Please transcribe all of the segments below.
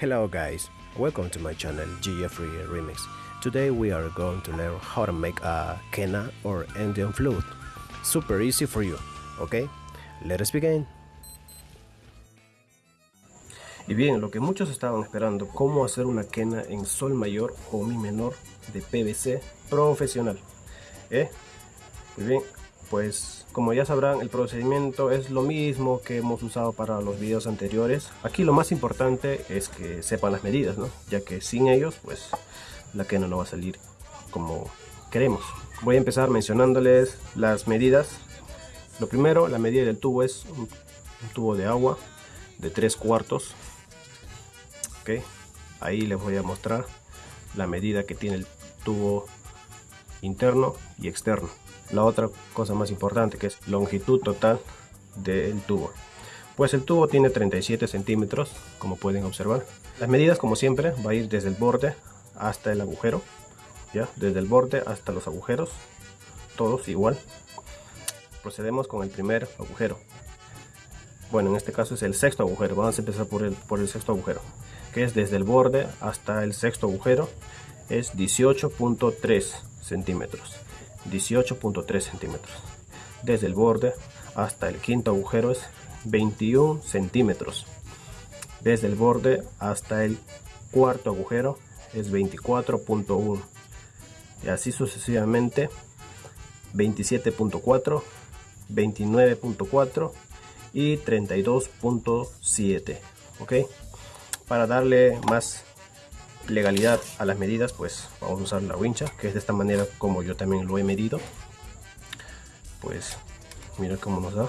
Hello guys, welcome to my channel Jeffrey Remix. Today we are going to learn how to make a Kena or Indian flute. Super easy for you, okay? Let us begin. Y bien, lo que muchos estaban esperando, cómo hacer una quena en sol mayor o mi menor de PVC profesional. ¿Eh? Muy bien, pues como ya sabrán el procedimiento es lo mismo que hemos usado para los videos anteriores. Aquí lo más importante es que sepan las medidas ¿no? ya que sin ellos pues la quena no va a salir como queremos. Voy a empezar mencionándoles las medidas. Lo primero la medida del tubo es un, tubo de agua de 3 cuartos ahí les voy a mostrar la medida que tiene el tubo interno y externo la otra cosa más importante que es longitud total del tubo. Pues el tubo tiene 37 centímetros como pueden observar. Las medidas como siempre va a ir desde el borde hasta el agujero ya desde el borde hasta los agujeros todos igual. Procedemos con el primer agujero. Bueno en este caso es el sexto agujero. Vamos a empezar por el, por el sexto agujero que es desde el borde hasta el sexto agujero. Es 18.3 centímetros 18.3 centímetros. Desde el borde hasta el quinto agujero es 21 centímetros. Desde el borde hasta el cuarto agujero es 24.1 y así sucesivamente 27.4 29.4 y 32.7 ok para darle más legalidad a las medidas pues vamos a usar la wincha que es de esta manera como yo también lo he medido. Pues mira cómo nos da.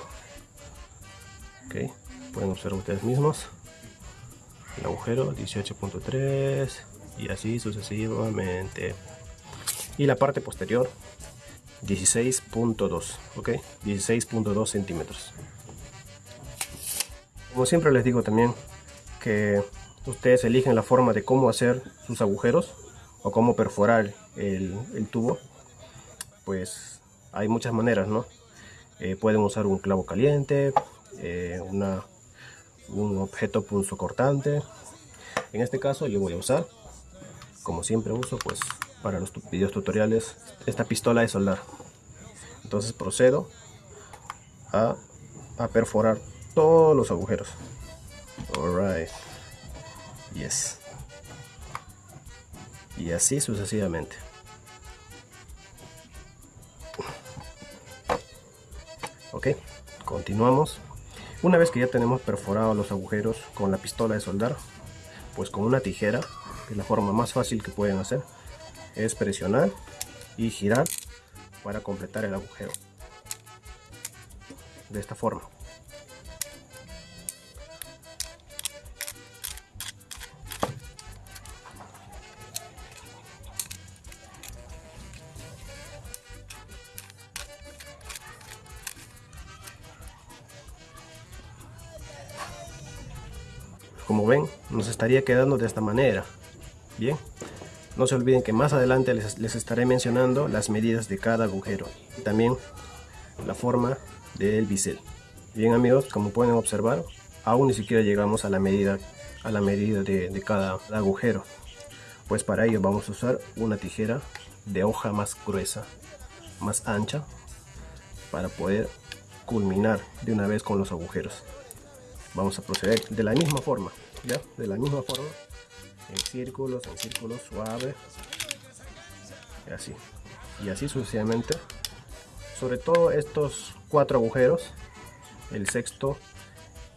Ok pueden observar ustedes mismos. El agujero 18.3 y así sucesivamente. Y la parte posterior 16.2 ok 16.2 centímetros. Como siempre les digo también que ustedes eligen la forma de cómo hacer sus agujeros o cómo perforar el, tubo pues hay muchas maneras no eh, pueden usar un clavo caliente eh, una, un objeto punzocortante en este caso yo voy a usar como siempre uso pues para los videos tutoriales esta pistola de soldar. Entonces procedo a, a perforar todos los agujeros. Alright yes. Y así sucesivamente. Ok continuamos. Una vez que ya tenemos perforados los agujeros con la pistola de soldar pues con una tijera que es la forma más fácil que pueden hacer es presionar y girar para completar el agujero. De esta forma como ven nos estaría quedando de esta manera. Bien no se olviden que más adelante les, estaré mencionando las medidas de cada agujero y también la forma del bisel. Bien amigos como pueden observar aún ni siquiera llegamos a la medida a la medida de, de cada agujero. Pues para ello vamos a usar una tijera de hoja más gruesa más ancha para poder culminar de una vez con los agujeros vamos a proceder de la misma forma ya de la misma forma. En círculos en círculos suaves y así. Y así sucesivamente. Sobre todo estos cuatro agujeros. El sexto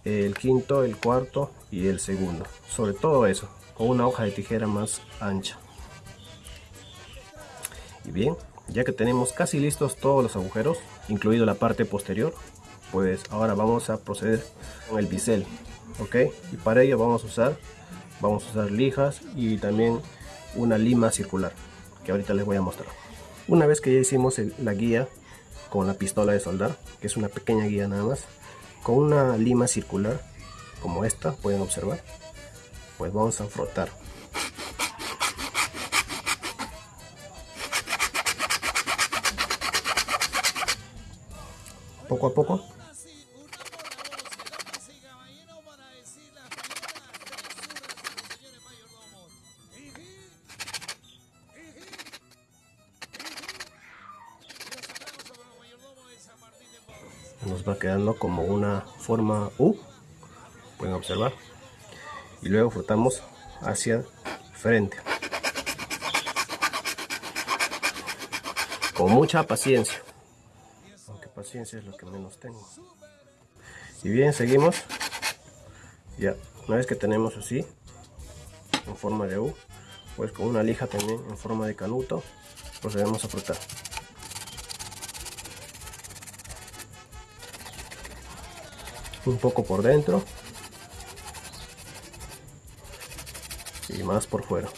el quinto el cuarto y el segundo. Sobre todo eso con una hoja de tijera más ancha. Y bien ya que tenemos casi listos todos los agujeros incluido la parte posterior pues ahora vamos a proceder con el bisel ok y para ello vamos a usar vamos a usar lijas y también una lima circular que ahorita les voy a mostrar. Una vez que ya hicimos la guía con la pistola de soldar que es una pequeña guía nada más con una lima circular como esta pueden observar pues vamos a frotar. Poco a poco nos va quedando como una forma U pueden observar. Y luego frotamos hacia frente. Con mucha paciencia aunque paciencia es lo que menos tengo. Y bien seguimos. Ya una vez que tenemos así en forma de U pues con una lija también en forma de canuto procedemos a frotar un poco por dentro. Y más por fuera.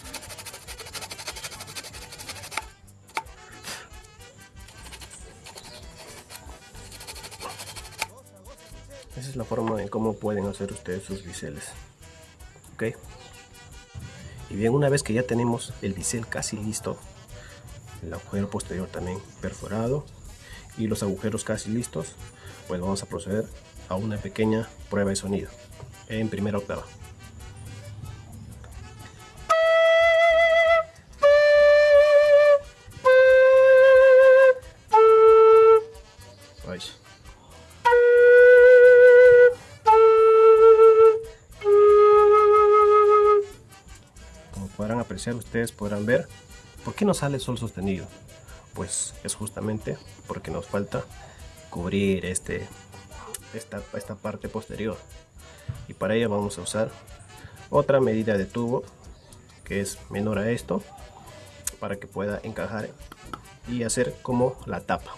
Esa es la forma en cómo pueden hacer ustedes sus biseles. Ok. Y bien una vez que ya tenemos el bisel casi listo el agujero posterior también perforado y los agujeros casi listos pues vamos a proceder a una pequeña prueba de sonido en primera octava. Como podrán apreciar, ustedes podrán ver por qué no sale sol sostenido. Pues es justamente porque nos falta cubrir este esta, esta parte posterior. Y para ello vamos a usar otra medida de tubo que es menor a esto para que pueda encajar y hacer como la tapa.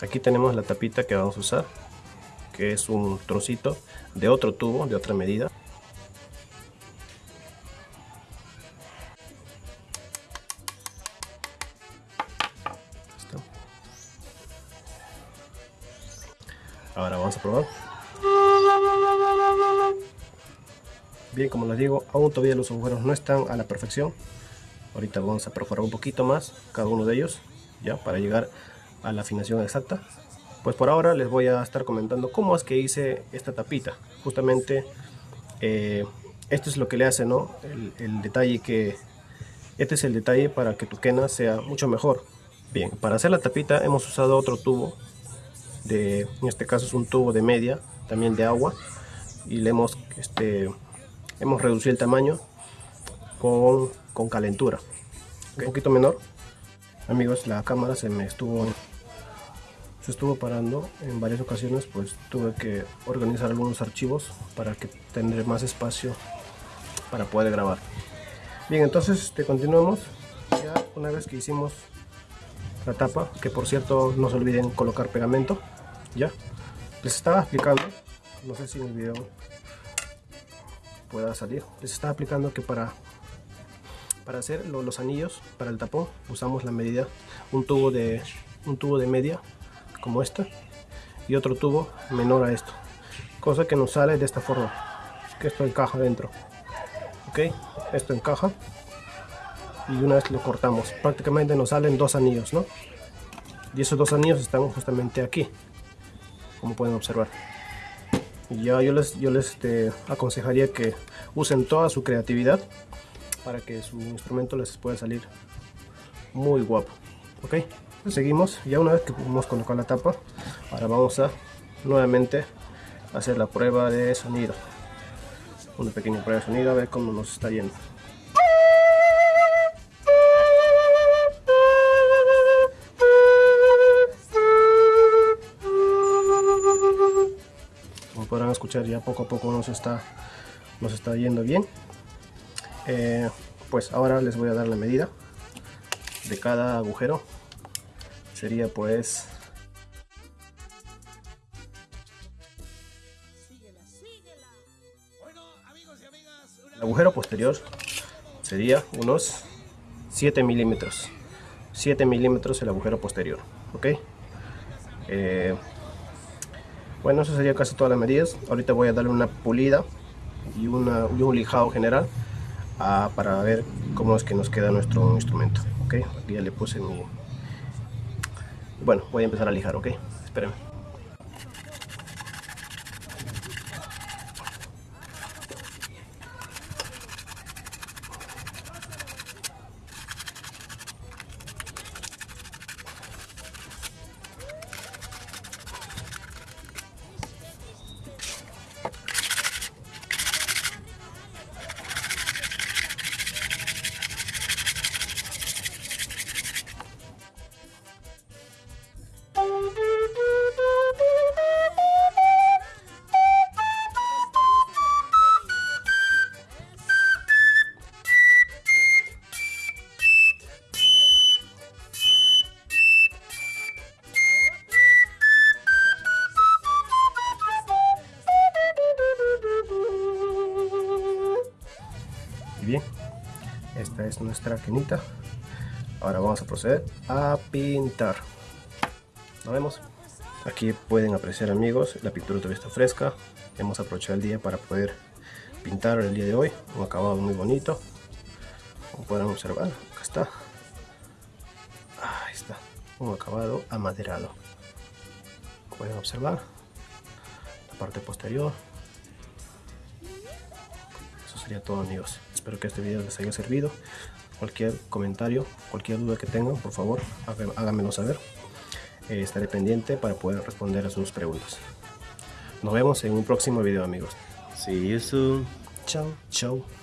Aquí tenemos la tapita que vamos a usar que es un trocito de otro tubo de otra medida Bien, como les digo, aún todavía los agujeros no están a la perfección. Ahorita vamos a perforar un poquito más cada uno de ellos, ya para llegar a la afinación exacta. Pues por ahora les voy a estar comentando cómo es que hice esta tapita. Justamente eh, esto es lo que le hace, ¿no? El, el detalle que... Este es el detalle para que tu quena sea mucho mejor. Bien, para hacer la tapita hemos usado otro tubo de, en este caso es un tubo de media, también de agua, y le hemos, este, hemos reducido el tamaño con, con calentura, un poquito menor. Amigos, la cámara se me estuvo se estuvo parando en varias ocasiones, pues tuve que organizar algunos archivos para que tener más espacio para poder grabar. Bien, entonces este, continuamos. Ya una vez que hicimos la tapa, que por cierto no se olviden colocar pegamento ya les estaba explicando no sé si en el video pueda salir. Les estaba explicando que para para hacer los anillos para el tapón usamos la medida un tubo de un tubo de media como este y otro tubo menor a esto cosa que nos sale de esta forma que esto encaja dentro ok esto encaja y una vez lo cortamos prácticamente nos salen dos anillos no y esos dos anillos están justamente aquí como pueden observar. Ya yo les, yo les este, aconsejaría que usen toda su creatividad para que su instrumento les pueda salir muy guapo. Ok, seguimos. Ya una vez que hemos colocado la tapa, ahora vamos a nuevamente hacer la prueba de sonido. Una pequeña prueba de sonido a ver cómo nos está yendo. Ya poco a poco nos está nos está yendo bien. Eh, pues ahora les voy a dar la medida de cada agujero. Sería pues el agujero posterior sería unos 7 milímetros. 7 milímetros el agujero posterior ok eh, bueno, eso sería casi todas las medidas. Ahorita voy a darle una pulida y, un lijado general ah, para ver cómo es que nos queda nuestro instrumento. Ok, aquí ya le puse mi... Bueno, voy a empezar a lijar, ok. Espérenme. Nuestra quenita ahora vamos a proceder a pintar. Nos vemos. Aquí pueden apreciar amigos la pintura todavía está fresca. Hemos aprovechado el día para poder pintar el día de hoy. Un acabado muy bonito. Como pueden observar acá está. Ahí está. Un acabado amaderado. Pueden observar la parte posterior. Eso sería todo amigos espero que este video les haya servido. Cualquier comentario cualquier duda que tengan por favor háganmelo saber. Eh, estaré pendiente para poder responder a sus preguntas. Nos vemos en un próximo video amigos. See you soon. Chao chao